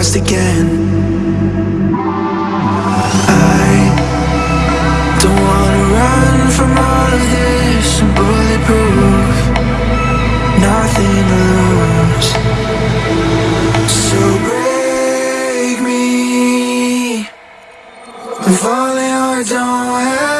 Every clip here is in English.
lost again. I don't wanna run from all of this I'm bulletproof. Nothing to lose. So break me. I'm falling hard, don't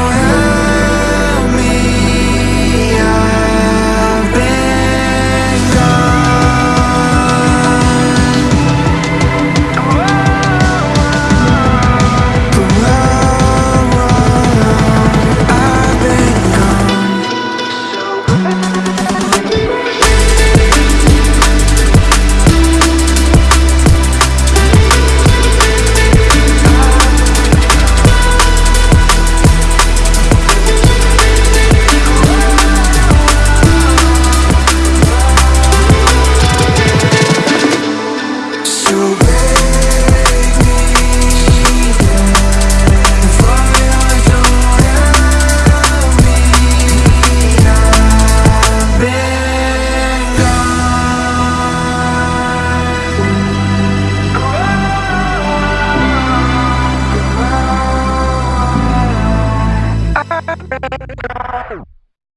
Bye.